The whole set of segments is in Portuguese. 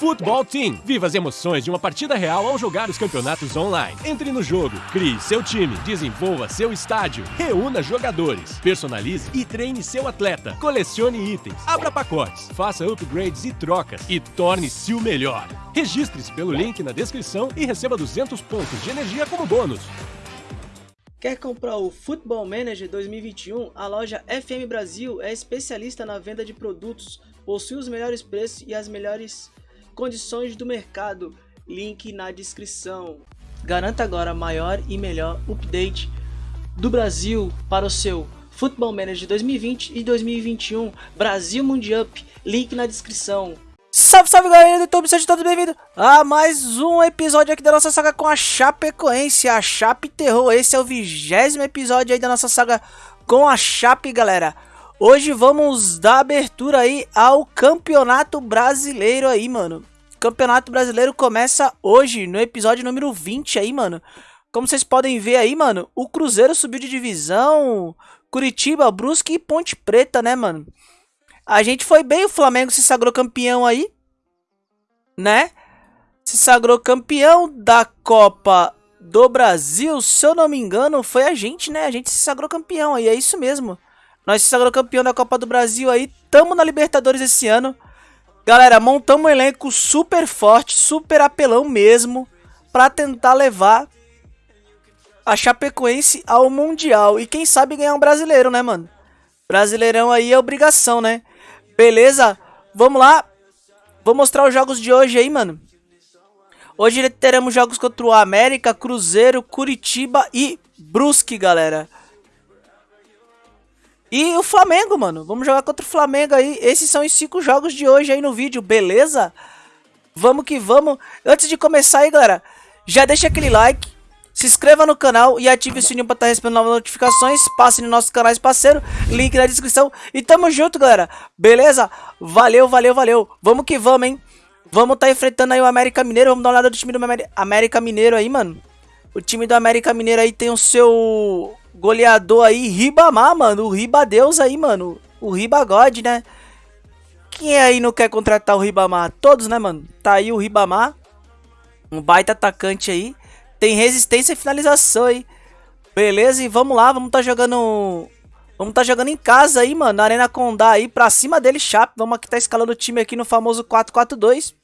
Futebol Team. Viva as emoções de uma partida real ao jogar os campeonatos online. Entre no jogo, crie seu time, desenvolva seu estádio, reúna jogadores, personalize e treine seu atleta, colecione itens, abra pacotes, faça upgrades e trocas e torne-se o melhor. Registre-se pelo link na descrição e receba 200 pontos de energia como bônus. Quer comprar o Football Manager 2021? A loja FM Brasil é especialista na venda de produtos, possui os melhores preços e as melhores condições do mercado. Link na descrição. Garanta agora maior e melhor update do Brasil para o seu Football Manager 2020 e 2021 Brasil Mundial. Link na descrição. Salve, salve galera do YouTube, sejam todos bem-vindos a mais um episódio aqui da nossa saga com a Chapecoense, a Chape Terror. Esse é o vigésimo episódio aí da nossa saga com a Chape, galera. Hoje vamos dar abertura aí ao Campeonato Brasileiro aí, mano. Campeonato Brasileiro começa hoje, no episódio número 20 aí, mano. Como vocês podem ver aí, mano, o Cruzeiro subiu de divisão, Curitiba, Brusque e Ponte Preta, né, mano? A gente foi bem, o Flamengo se sagrou campeão aí, né? Se sagrou campeão da Copa do Brasil, se eu não me engano, foi a gente, né? A gente se sagrou campeão aí, é isso mesmo. Nós se sagrou campeão da Copa do Brasil aí, tamo na Libertadores esse ano. Galera, montamos um elenco super forte, super apelão mesmo, pra tentar levar a Chapecoense ao Mundial. E quem sabe ganhar um brasileiro, né, mano? Brasileirão aí é obrigação, né? Beleza? Vamos lá. Vou mostrar os jogos de hoje aí, mano. Hoje teremos jogos contra o América, Cruzeiro, Curitiba e Brusque, galera. E o Flamengo, mano. Vamos jogar contra o Flamengo aí. Esses são os cinco jogos de hoje aí no vídeo, beleza? Vamos que vamos. Antes de começar aí, galera, já deixa aquele like. Se inscreva no canal e ative o sininho para estar tá recebendo novas notificações. Passe nos nossos canais parceiro, link na descrição. E tamo junto, galera. Beleza? Valeu, valeu, valeu. Vamos que vamos, hein? Vamos tá enfrentando aí o América Mineiro. Vamos dar uma olhada do time do América Mineiro aí, mano. O time do América Mineiro aí tem o seu goleador aí, Ribamar, mano. O Ribadeus aí, mano. O Ribagode, né? Quem aí não quer contratar o Ribamar? Todos, né, mano? Tá aí o Ribamar. Um baita atacante aí. Tem resistência e finalização aí. Beleza, e vamos lá, vamos tá jogando... Vamos tá jogando em casa aí, mano, na Arena Condá aí, pra cima dele, Chape. Vamos aqui tá escalando o time aqui no famoso 4-4-2.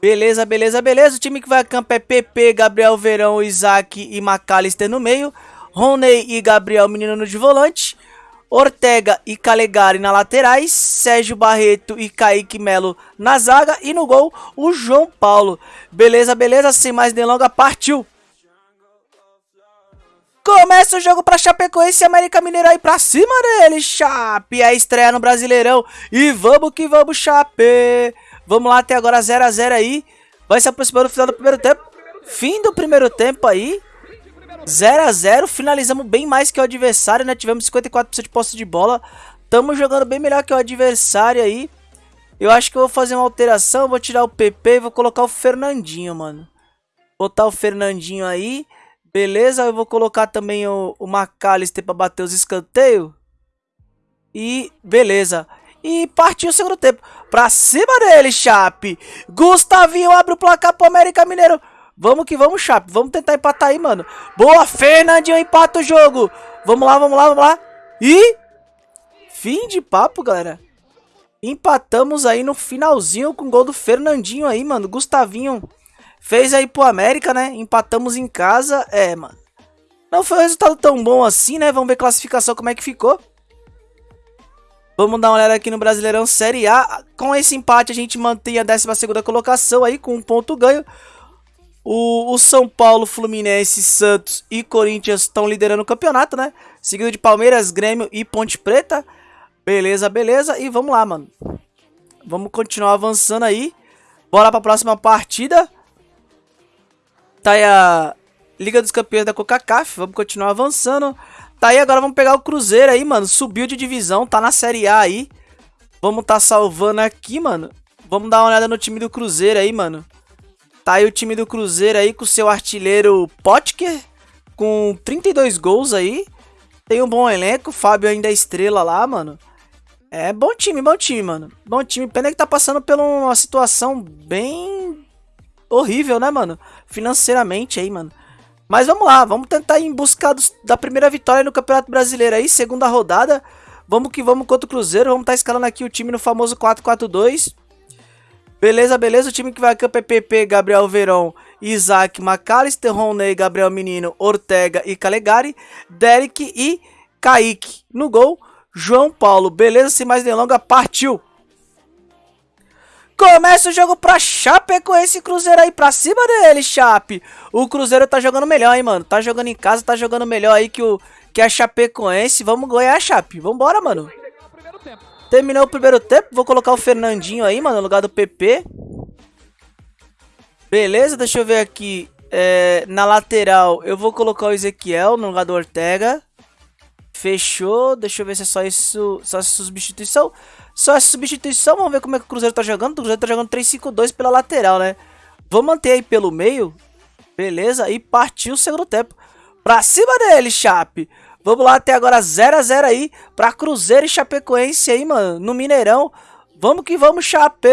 Beleza, beleza, beleza. O time que vai a campo é PP, Gabriel Verão, Isaac e McAllister no meio. Roney e Gabriel Menino de volante. Ortega e Calegari na laterais, Sérgio Barreto e Kaique Melo na zaga e no gol o João Paulo. Beleza, beleza, sem mais delonga, partiu! Começa o jogo para Chapecoense e América Mineiro aí pra cima dele, Chape, a estreia no Brasileirão. E vamos que vamos, Chape! Vamos lá, até agora 0x0 aí. Vai se aproximando do final do primeiro tempo. Fim do primeiro tempo aí. 0x0. Finalizamos bem mais que o adversário, né? Tivemos 54% de posse de bola. Estamos jogando bem melhor que o adversário aí. Eu acho que eu vou fazer uma alteração. Vou tirar o PP e vou colocar o Fernandinho, mano. Botar o Fernandinho aí. Beleza, eu vou colocar também o, o McAllister para bater os escanteios. E beleza. E partiu o segundo tempo. Pra cima dele, Chape. Gustavinho abre o placar pro América Mineiro. Vamos que vamos, Chape. Vamos tentar empatar aí, mano. Boa, Fernandinho empata o jogo. Vamos lá, vamos lá, vamos lá. E... Fim de papo, galera. Empatamos aí no finalzinho com o gol do Fernandinho aí, mano. Gustavinho fez aí pro América, né? Empatamos em casa. É, mano. Não foi um resultado tão bom assim, né? Vamos ver a classificação como é que ficou. Vamos dar uma olhada aqui no Brasileirão Série A. Com esse empate a gente mantém a 12ª colocação aí com um ponto ganho. O, o, São Paulo, Fluminense, Santos e Corinthians estão liderando o campeonato, né? Seguido de Palmeiras, Grêmio e Ponte Preta. Beleza, beleza. E vamos lá, mano. Vamos continuar avançando aí. Bora pra próxima partida. Tá aí a Liga dos Campeões da Coca-Cola. Vamos continuar avançando. Tá aí, agora vamos pegar o Cruzeiro aí, mano. Subiu de divisão, tá na Série A aí. Vamos tá salvando aqui, mano. Vamos dar uma olhada no time do Cruzeiro aí, mano. Tá aí o time do Cruzeiro aí com seu artilheiro Potker. Com 32 gols aí. Tem um bom elenco. Fábio ainda é estrela lá, mano. É bom time, bom time, mano. Bom time. Pena que tá passando por uma situação bem horrível, né, mano? Financeiramente aí, mano. Mas vamos lá, vamos tentar ir em busca da primeira vitória no Campeonato Brasileiro aí, segunda rodada. Vamos que vamos contra o Cruzeiro, vamos estar tá escalando aqui o time no famoso 4-4-2. Beleza, beleza, o time que vai aqui é o PPP, Gabriel Verão, Isaac, McAllister, Roney, Gabriel Menino, Ortega e Calegari, Derek e Kaique. No gol, João Paulo. Beleza, sem mais delongas, partiu! Começa o jogo pra com esse Cruzeiro aí pra cima dele, Chape. O Cruzeiro tá jogando melhor, hein, mano. Tá jogando em casa, tá jogando melhor aí que, o, que a Chapecoense. Vamos ganhar, Chape. Vambora, mano. Terminou o primeiro tempo. Vou colocar o Fernandinho aí, mano, no lugar do PP. Beleza, deixa eu ver aqui. É, na lateral, eu vou colocar o Ezequiel no lugar do Ortega. Fechou. Deixa eu ver se é só isso. Só essa substituição. Só essa substituição. Vamos ver como é que o Cruzeiro tá jogando. O Cruzeiro tá jogando 3-5-2 pela lateral, né? Vamos manter aí pelo meio. Beleza. E partiu o segundo tempo. Pra cima dele, Chape. Vamos lá até agora 0x0 aí. Pra Cruzeiro e Chapecoense aí, mano. No Mineirão. Vamos que vamos, Chape.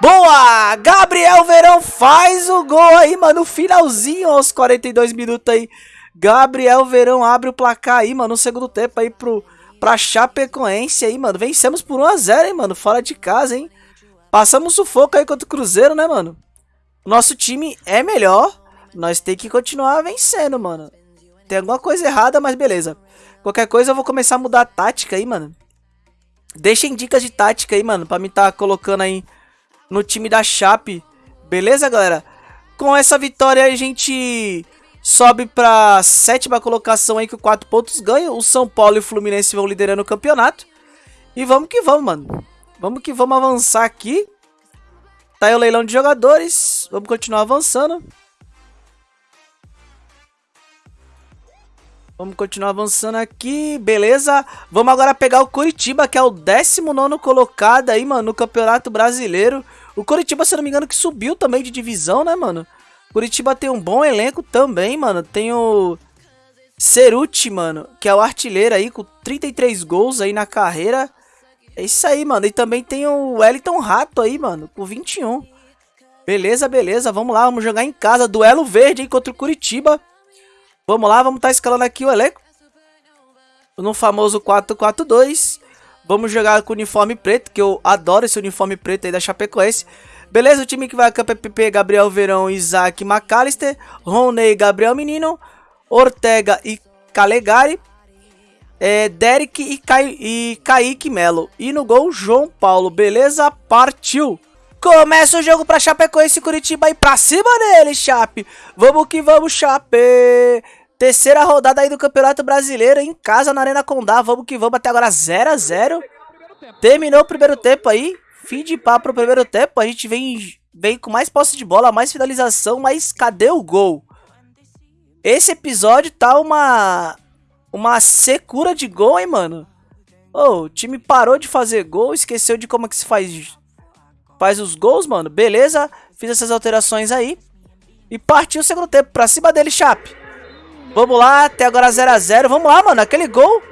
Boa! Gabriel Verão faz o gol aí, mano. No finalzinho, aos 42 minutos aí. Gabriel Verão abre o placar aí, mano, no segundo tempo aí pro, pra Chapecoense aí, mano. Vencemos por 1x0, hein, mano, fora de casa, hein. Passamos sufoco aí contra o Cruzeiro, né, mano. Nosso time é melhor, nós tem que continuar vencendo, mano. Tem alguma coisa errada, mas beleza. Qualquer coisa eu vou começar a mudar a tática aí, mano. Deixem dicas de tática aí, mano, pra me tá colocando aí no time da Chape. Beleza, galera? Com essa vitória a gente sobe para sétima colocação aí com 4 pontos ganha. O São Paulo e o Fluminense vão liderando o campeonato. E vamos que vamos, mano. Vamos que vamos avançar aqui. Tá aí o leilão de jogadores. Vamos continuar avançando. Vamos continuar avançando aqui, beleza? Vamos agora pegar o Curitiba, que é o 19 colocado aí, mano, no Campeonato Brasileiro. O Curitiba, se não me engano, que subiu também de divisão, né, mano? Curitiba tem um bom elenco também, mano. Tem o Ceruti, mano, que é o artilheiro aí, com 33 gols aí na carreira. É isso aí, mano. E também tem o Wellington Rato aí, mano, com 21. Beleza, beleza. Vamos lá, vamos jogar em casa. Duelo verde aí contra o Curitiba. Vamos lá, vamos estar tá escalando aqui o elenco. No famoso 4-4-2. Vamos jogar com o uniforme preto, que eu adoro esse uniforme preto aí da Chapecoense. Beleza, o time que vai campo é PP, Gabriel Verão, Isaac McAllister, Roney, Gabriel Menino, Ortega e Calegari, é, Derek e, Kai, e Kaique Melo. E no gol, João Paulo. Beleza? Partiu! Começa o jogo pra Chapecoense Curitiba e pra cima dele, Chape! Vamos que vamos, Chape! Terceira rodada aí do Campeonato Brasileiro em casa na Arena Condá. Vamos que vamos até agora 0 a 0 Terminou o primeiro tempo aí. Fim de papo pro primeiro tempo, a gente vem, vem com mais posse de bola, mais finalização, mas cadê o gol? Esse episódio tá uma uma secura de gol, hein, mano? Oh, o time parou de fazer gol, esqueceu de como é que se faz faz os gols, mano. Beleza, fiz essas alterações aí. E partiu o segundo tempo, pra cima dele, Chape. Vamos lá, até agora 0x0. Vamos lá, mano, aquele gol.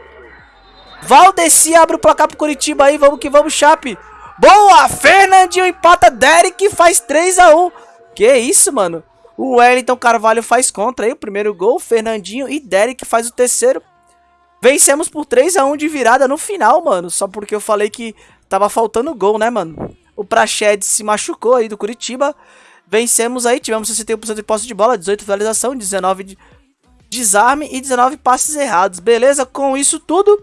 Valdeci abre o placar pro Curitiba aí, vamos que vamos, Chape. Boa! Fernandinho empata, Derek faz 3x1. Que isso, mano? O Wellington Carvalho faz contra aí o primeiro gol. Fernandinho e Derek faz o terceiro. Vencemos por 3x1 de virada no final, mano. Só porque eu falei que tava faltando gol, né, mano? O Prached se machucou aí do Curitiba. Vencemos aí, tivemos 61% de posse de bola, 18 finalização, 19 de desarme e 19 passes errados. Beleza? Com isso tudo,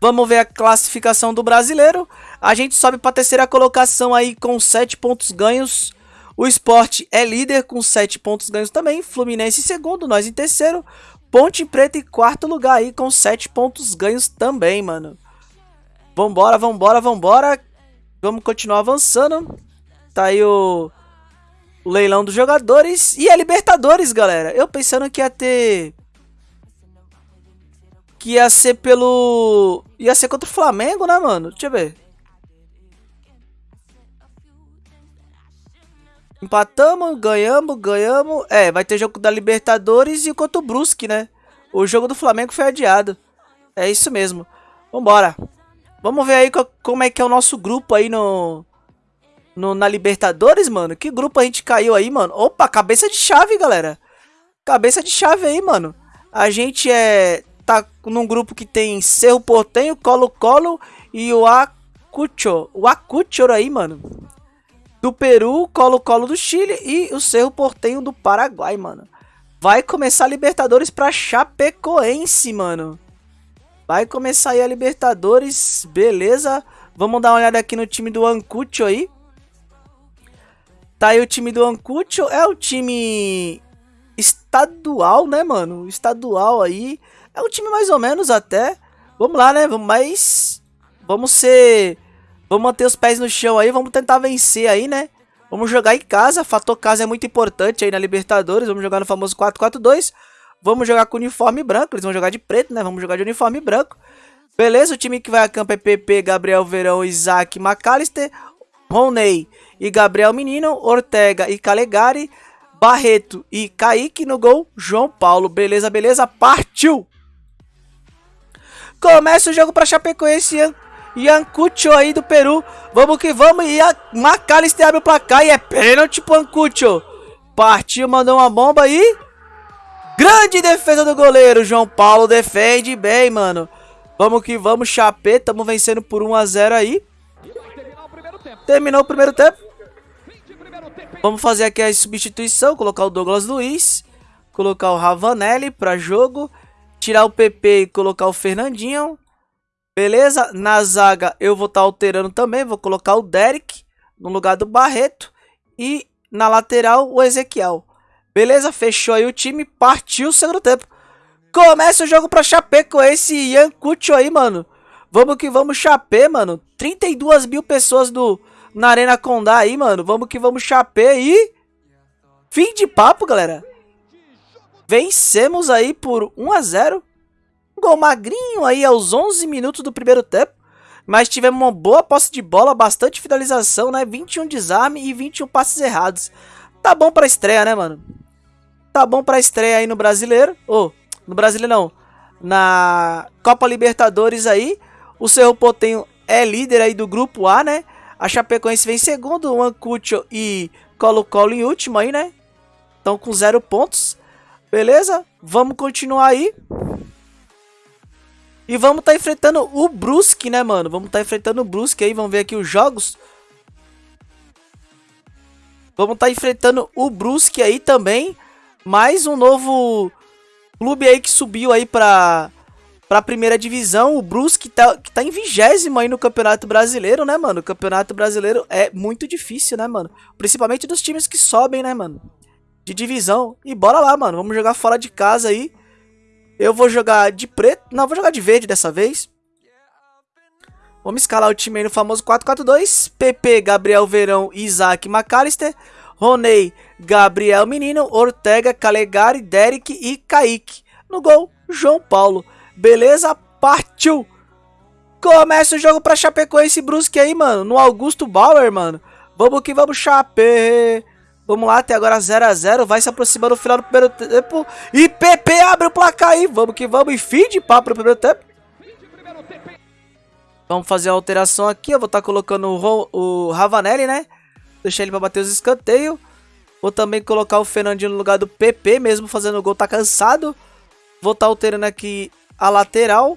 vamos ver a classificação do brasileiro. A gente sobe para a terceira colocação aí com 7 pontos ganhos. O esporte é líder com 7 pontos ganhos também. Fluminense em segundo, nós em terceiro. Ponte Preta em quarto lugar aí com 7 pontos ganhos também, mano. Vambora, vambora, vambora. Vamos continuar avançando. Tá aí o, o leilão dos jogadores. E a Libertadores, galera. Eu pensando que ia ter que ia ser pelo. Ia ser contra o Flamengo, né, mano? Deixa eu ver. Empatamos, ganhamos, ganhamos. É, vai ter jogo da Libertadores e contra o Brusque, né? O jogo do Flamengo foi adiado. É isso mesmo. Vambora. Vamos ver aí como é que é o nosso grupo aí no, no na Libertadores, mano. Que grupo a gente caiu aí, mano? Opa, cabeça de chave, galera. Cabeça de chave aí, mano. A gente é tá num grupo que tem Cerro Portenho, Colo-Colo e o Acucho. O Acucho aí, mano. Do Peru, Colo-Colo do Chile e o Cerro Portenho do Paraguai, mano. Vai começar a Libertadores pra Chapecoense, mano. Vai começar aí a Libertadores, beleza. Vamos dar uma olhada aqui no time do Ancucho aí. Tá aí o time do Ancucho, é o time estadual, né, mano? Estadual aí. É um time mais ou menos até. Vamos lá, né? Mas vamos ser... Vamos manter os pés no chão aí, vamos tentar vencer aí, né? Vamos jogar em casa, fator casa é muito importante aí na Libertadores. Vamos jogar no famoso 4-4-2. Vamos jogar com uniforme branco, eles vão jogar de preto, né? Vamos jogar de uniforme branco. Beleza, o time que vai a campo é PP, Gabriel Verão, Isaac, McAllister, Roney e Gabriel Menino, Ortega e Calegari, Barreto e Kaique no gol, João Paulo. Beleza, beleza, partiu! Começa o jogo para Chapecoense e Ancucho aí do Peru. Vamos que vamos. E a Macalister abre o placar e é pênalti pro Ancucho. Partiu, mandou uma bomba aí. Grande defesa do goleiro. João Paulo defende bem, mano. Vamos que vamos, Chapé. Tamo vencendo por 1 a 0 aí. Terminou o primeiro tempo. Vamos fazer aqui a substituição. Colocar o Douglas Luiz. Colocar o Ravanelli para jogo. Tirar o PP e colocar o Fernandinho. Beleza? Na zaga eu vou estar tá alterando também. Vou colocar o Derek no lugar do Barreto. E na lateral o Ezequiel. Beleza? Fechou aí o time. Partiu o segundo tempo. Começa o jogo pra Chapé com esse Ian Cucho aí, mano. Vamos que vamos, Chapé, mano. 32 mil pessoas do, na Arena Condá aí, mano. Vamos que vamos, Chapé e... Fim de papo, galera. Vencemos aí por 1 a 0 Um gol magrinho aí aos 11 minutos do primeiro tempo. Mas tivemos uma boa posse de bola, bastante finalização, né? 21 desarme e 21 passes errados. Tá bom pra estreia, né, mano? Tá bom pra estreia aí no Brasileiro. Ou, oh, no Brasileiro não. Na Copa Libertadores aí. O Cerro Portenho é líder aí do Grupo A, né? A Chapecoense vem em segundo. O Ancucho e Colo-Colo em último aí, né? Estão com zero pontos. Beleza? Vamos continuar aí. E vamos estar tá enfrentando o Brusque, né, mano? Vamos estar tá enfrentando o Brusque aí. Vamos ver aqui os jogos. Vamos estar tá enfrentando o Brusque aí também. Mais um novo clube aí que subiu aí pra, pra primeira divisão. O Brusque tá, que tá em vigésimo aí no Campeonato Brasileiro, né, mano? O Campeonato Brasileiro é muito difícil, né, mano? Principalmente dos times que sobem, né, mano? De divisão. E bora lá, mano. Vamos jogar fora de casa aí. Eu vou jogar de preto. Não, vou jogar de verde dessa vez. Vamos escalar o time aí no famoso 4-4-2. PP, Gabriel Verão, Isaac McAllister. Roney, Gabriel Menino, Ortega, Calegari, Derek e Kaique. No gol, João Paulo. Beleza? Partiu! Começa o jogo pra Chapecoense Brusque aí, mano. No Augusto Bauer, mano. Vamos que vamos, Chape. Vamos lá, até agora 0x0. Vai se aproximando do final do primeiro tempo. E PP abre o placar aí. Vamos que vamos. E fim de papo no primeiro tempo. Vamos fazer a alteração aqui. Eu vou estar tá colocando o, o Ravanelli, né? Deixar ele para bater os escanteios. Vou também colocar o Fernandinho no lugar do PP, mesmo fazendo o gol, tá cansado. Vou estar tá alterando aqui a lateral.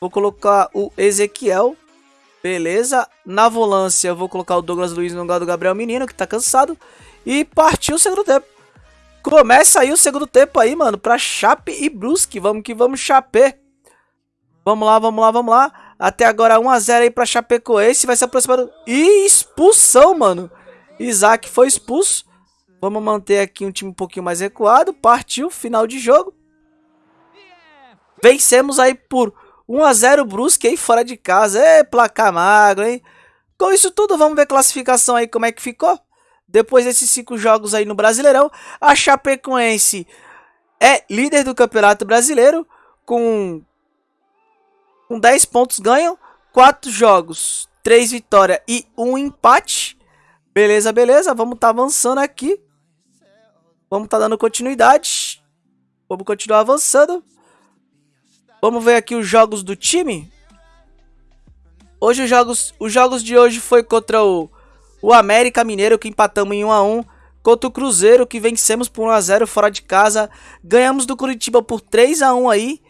Vou colocar o Ezequiel. Beleza. Na volância, eu vou colocar o Douglas Luiz no lugar do Gabriel Menino, que tá cansado. E partiu o segundo tempo. Começa aí o segundo tempo aí, mano, pra Chape e Brusque. Vamos que vamos, Chape. Vamos lá, vamos lá, vamos lá. Até agora 1x0 aí pra Chapecoense. Vai se aproximando. E expulsão, mano. Isaac foi expulso. Vamos manter aqui um time um pouquinho mais recuado. Partiu, final de jogo. Vencemos aí por 1x0 Brusque aí fora de casa. É placar magro, hein? Com isso tudo, vamos ver a classificação aí como é que ficou. Depois desses cinco jogos aí no Brasileirão, a Chapecoense é líder do Campeonato Brasileiro com, com 10 pontos ganham, 4 jogos, 3 vitórias e 1 empate. Beleza, beleza, vamos tá avançando aqui. Vamos tá dando continuidade. Vamos continuar avançando. Vamos ver aqui os jogos do time. Hoje os jogos, os jogos de hoje foi contra o, o América Mineiro, que empatamos em 1x1. Contra o Cruzeiro, que vencemos por 1x0 fora de casa. Ganhamos do Curitiba por 3x1 aí.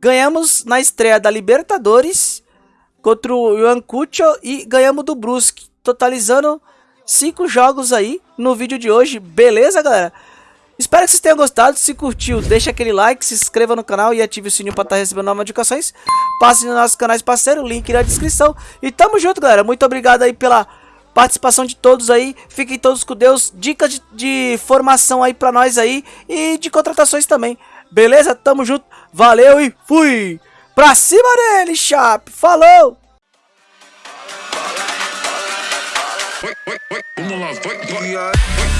Ganhamos na estreia da Libertadores contra o Iancucho e ganhamos do Brusque. Totalizando 5 jogos aí no vídeo de hoje. Beleza, galera? Espero que vocês tenham gostado. Se curtiu, deixa aquele like, se inscreva no canal e ative o sininho para estar tá recebendo novas notificações. Passe nos nossos canais parceiros, link na descrição. E tamo junto, galera. Muito obrigado aí pela participação de todos aí. Fiquem todos com Deus. Dicas de, de formação aí pra nós aí. E de contratações também. Beleza? Tamo junto. Valeu e fui! Pra cima dele, Chap! Falou! Vamos lá, vai, vai.